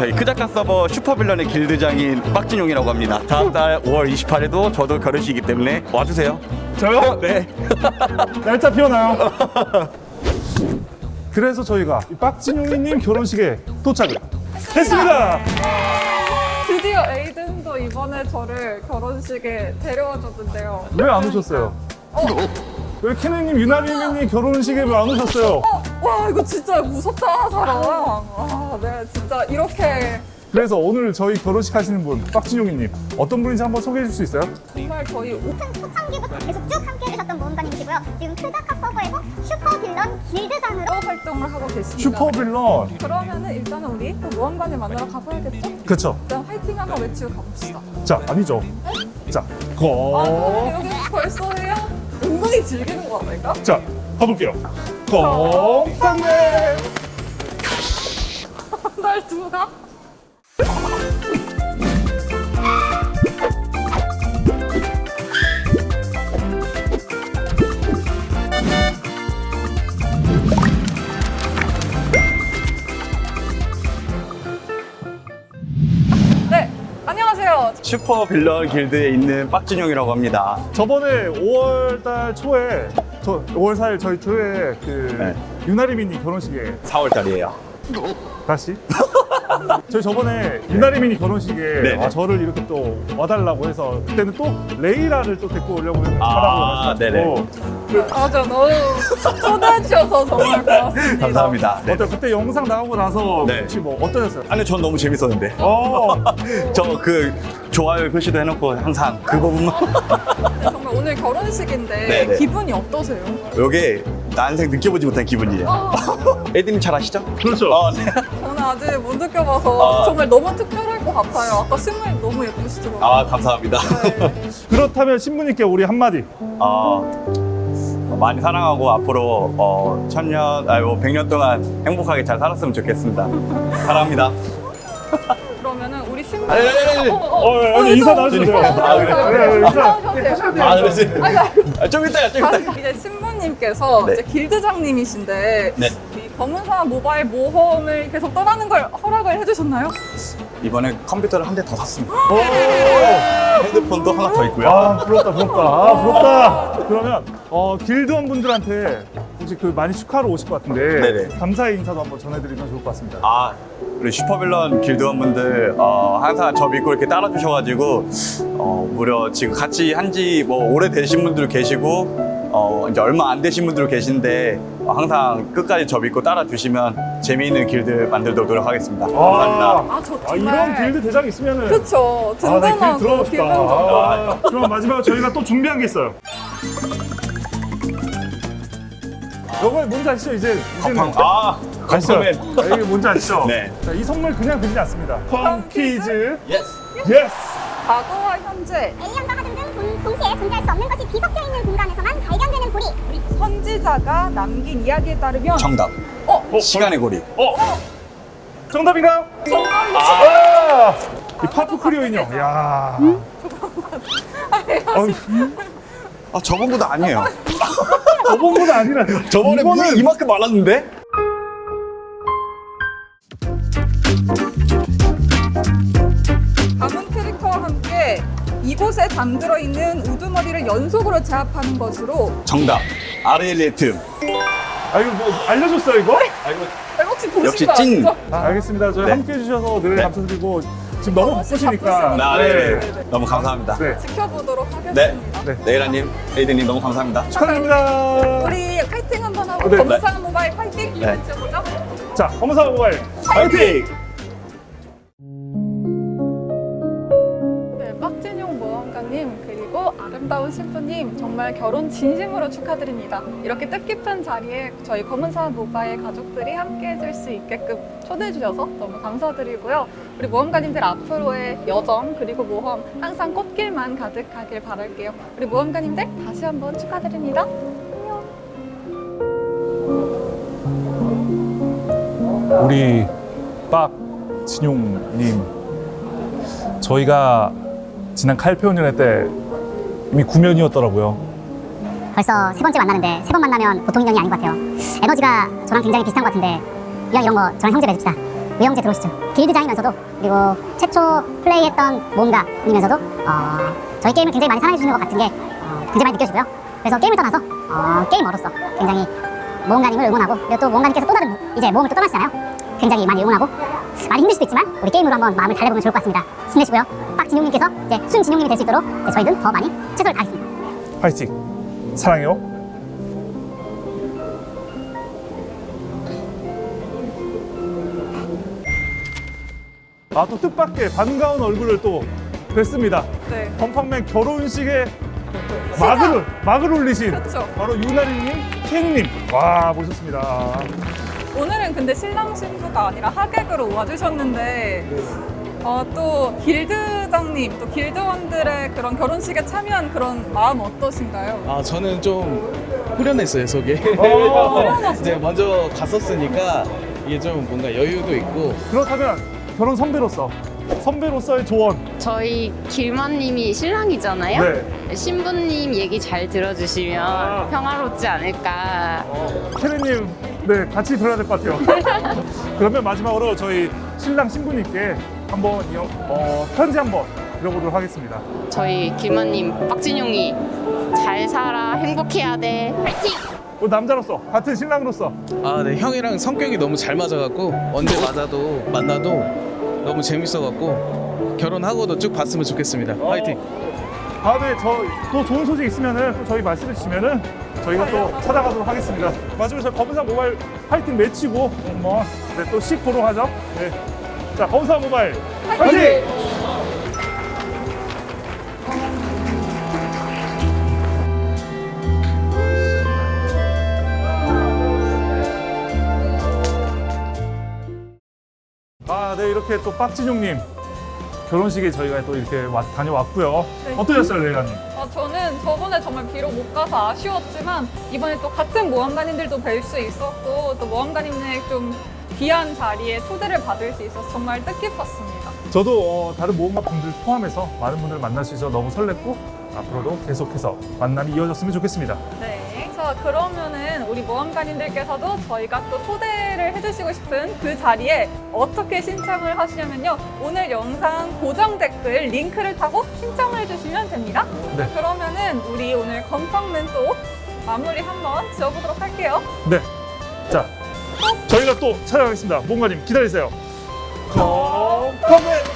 저희 크자카 서버 슈퍼빌런의 길드장인 빡진용이라고 합니다. 다음 달 5월 28일도 저도 결혼식이기 때문에 와주세요. 저요? 네. 날짜 피어나요. 그래서 저희가 이 빡진용이님 결혼식에 도착을 했습니다. 드디어 에이든도 이번에 저를 결혼식에 데려와 줬는데요. 왜 안 오셨어요? 어, 왜 케네님, 유나리님 결혼식에 왜 안 오셨어요? 어, 와 이거 진짜 무섭다 사람. 아, 네 진짜 이렇게 그래서 오늘 저희 결혼식 하시는 분 빡진용이님 어떤 분인지 한번 소개해 줄 수 있어요? 정말 저희 오- 큰 초창기부터 계속 쭉 함께 해주셨던 모험가님이시고요. 지금 크다카 서버에서 슈퍼빌런 길드장으로 활동을 하고 계십니다. 슈퍼빌런. 그러면은 일단은 우리 또 모험관을 만나러 가봐야겠죠? 그쵸. 일단 화이팅 한번 외치고 가봅시다. 자, 아니죠. 자, 아, 거. 여기 벌써 해요? 은근히 즐기는 거 아닐까? 자, 가볼게요. 건강해. 날 두가? 네, 안녕하세요. 슈퍼빌런 길드에 있는 빡진용이라고 합니다. 저번에 5월달 초에 저 5월 4일 저희 초에 그 네. 유나리민이 결혼식에 4월 달이에요. 다시 저희 저번에 유나리민이 결혼식에 네네. 아, 저를 이렇게 또 와달라고 해서 그때는 또 레이라를 또 데리고 오려고 하라고 아, 하셔가지고 맞아, 너무 초대해 주셔서 정말 고맙습니다. 감사합니다. 네. 어때 그때 영상 나오고 나서 네. 혹시 뭐 어떠셨어요? 아니 전 너무 재밌었는데. 어, 저그 좋아요 표시도 해놓고 항상 그 부분만 오늘 결혼식인데 네네. 기분이 어떠세요? 요게 난생 느껴보지 못한 기분이에요. 아, 에디님 잘 아시죠? 그렇죠. 어, 네. 저는 아직 못 느껴봐서 아. 정말 너무 특별할 것 같아요. 아까 신물 너무 예쁘시더라고요. 아 감사합니다. 네. 그렇다면 신부님께 우리 한마디 어, 많이 사랑하고 앞으로 어, 천년, 아니 뭐 백년 동안 행복하게 잘 살았으면 좋겠습니다. 사랑합니다. 그러면은 우리 신물 아니, 아니, 아니. 어, 어, 어, 아니, 인사 나와주세요. 아, 그래? 그래, 그래, 인사. 아, 그러지? 아, 좀 이따가, 좀 이따가. 이제 신부님께서 네. 이제 길드장님이신데 네. 이 검은사 모바일 모험을 계속 떠나는 걸 허락을 해주셨나요? 이번에 컴퓨터를 한 대 더 샀습니다. 오! 핸드폰도 하나 더 있고요. 아 부럽다 부럽다 아 부럽다 그러면 어 길드원 분들한테 혹시 그 많이 축하로 오실 것 같은데 네네. 감사의 인사도 한번 전해드리면 좋을 것 같습니다 아, 우리 슈퍼빌런 길드원분들 어, 항상 저 믿고 이렇게 따라주셔가지고 어, 무려 지금 같이 한지 뭐 오래 되신 분들 계시고 어, 이제 얼마 안 되신 분들 계신데 어, 항상 끝까지 저 믿고 따라주시면 재미있는 길드 만들도록 노력하겠습니다. 감사합니다. 아, 저 아, 정말 이런 길드 대장 있으면은 그쵸 아, 나 길드 든든하고 들어가고 기분 싶다 좋고 아, 그럼 마지막으로 저희가 또 준비한 게 있어요 이거 뭔지 아시죠? 이제 이제는 팡- 아? 컴컴맨. 아, 이게 뭔지 아시죠? 네. 자, 이 선물 그냥 드리지 않습니다 펑 퀴즈 예스. 예스 과거와 현재 에이언과 하등 등 동- 동시에 존재할 수 없는 것이 뒤섞여 있는 공간에서만 발견되는 고리. 선지자가 남긴 이야기에 따르면 정답. 어? 시간의 고리. 어? 정답인가요? 정답이죠 아! 이 파프 크리오 인형 야 어, 아, 저번보다 아니에요. 저번보다 아니라 저번에 이거는 물이 이만큼 많았는데? 잠들어 있는 우두머리를 연속으로 제압하는 것으로 정답. 아르엘리트. 아 이거 뭐 알려줬어요 이거? 아, 혹시 보신 역시 거 찐. 아시죠? 아, 알겠습니다 저희 네. 함께 해주셔서 늘 네. 감사드리고 지금 너무 바쁘시니까 아, 네. 네. 네. 너무 감사합니다. 네. 지켜보도록 하겠습니다. 네. 네. 네이라님, 에이드님 너무 감사합니다. 축하드립니다 우리 파이팅 한번 하고 네. 검사 모바일 파이팅 네. 외쳐보죠. 자 검사 모바일 파이팅! 네, 모험가님 그리고 아름다운 신부님 정말 결혼 진심으로 축하드립니다. 이렇게 뜻깊은 자리에 저희 검은사 모바일 가족들이 함께 해줄 수 있게끔 초대해 주셔서 너무 감사드리고요. 우리 모험가님들 앞으로의 여정 그리고 모험 항상 꽃길만 가득하길 바랄게요. 우리 모험가님들 다시 한번 축하드립니다. 우리 빡 진용님 저희가 지난 칼페오년회 때 이미 구면이었더라고요 벌써 세 번째 만나는데 세 번 만나면 보통 인연이 아닌 것 같아요. 에너지가 저랑 굉장히 비슷한 것 같은데 이왕 이런 거 저랑 형제 맺읍시다. 유영재 들어오시죠. 길드장이면서도 그리고 최초 플레이했던 모험가님이면서도 어, 저희 게임을 굉장히 많이 사랑해주시는 것 같은 게 어, 굉장히 많이 느껴지고요. 그래서 게임을 떠나서 어, 게이머로서 굉장히 모험가님을 응원하고 그리고 또 모험가님께서 또 다른 이제 모험을 또 떠나시잖아요. 굉장히 많이 응원하고 많이 힘들 수도 있지만 우리 게임으로 한번 마음을 달래보면 좋을 것 같습니다. 힘내시고요. 빡진용님께서 이제 순진용님이 될 수 있도록 이제 저희는 더 많이 최선을 다하겠습니다. 파이팅. 사랑해요. 아 또 뜻밖의 반가운 얼굴을 또 뵀습니다. 네. 건팡맨 결혼식에 막을 막을 올리신 그렇죠. 바로 유나리님, 케이님 와 모셨습니다. 오늘은 근데 신랑 신부가 아니라 하객으로 와주셨는데 어, 또 길드장님, 또 길드원들의 그런 결혼식에 참여한 그런 마음 어떠신가요? 아 저는 좀 후련했어요 어. 이제 먼저 갔었으니까 이게 좀 뭔가 여유도 있고 그렇다면 결혼 선배로서 선배로서의 조언. 저희 길만님이 신랑이잖아요. 네. 신부님 얘기 잘 들어주시면 아. 평화롭지 않을까. 케리님, 네 같이 들어야 될 것 같아요. 그러면 마지막으로 저희 신랑 신부님께 한번 이- 어, 편지 한번 드려보도록 하겠습니다. 저희 길만님 빡진용이 잘 살아 행복해야 돼. 파이팅! 우리 남자로서 같은 신랑으로서 아 네 형이랑 성격이 너무 잘 맞아갖고 언제 맞아도 만나도 너무 재밌어갖고 결혼하고도 쭉 봤으면 좋겠습니다 화이팅 다음에 저 또 좋은 소식 있으면은 또 저희 말씀해 주시면은 저희가 또 찾아가도록 하겠습니다. 마지막으로 저희 검은사 모바일 파이팅 외치고 한번 네, 또씩 보러 가죠. 네. 자, 검은사 모바일 파이팅! 아, 네 이렇게 또 빡진용님 결혼식에 저희가 또 이렇게 왔- 다녀왔고요. 네. 어떠셨어요, 레이라님? 어, 저는 저번에 정말 비록 못 가서 아쉬웠지만 이번에 또 같은 모험가님들도 뵐 수 있었고 또 모험가님의 좀 귀한 자리에 초대를 받을 수 있어서 정말 뜻깊었습니다. 저도 어, 다른 모험가 분들 포함해서 많은 분들을 만날 수 있어서 너무 설렜고 앞으로도 계속해서 만남이 이어졌으면 좋겠습니다. 네. 자, 그러면은 우리 모험가님들께서도 저희가 또 초대를 해주시고 싶은 그 자리에 어떻게 신청을 하시냐면요. 오늘 영상 고정 댓글 링크를 타고 신청을 해주시면 됩니다. 네. 그러면은 우리 오늘 건팡맨 또 마무리 한번 지어보도록 할게요. 네. 자, 저희가 또 찾아가겠습니다. 모험가님 기다리세요. 컴컴맨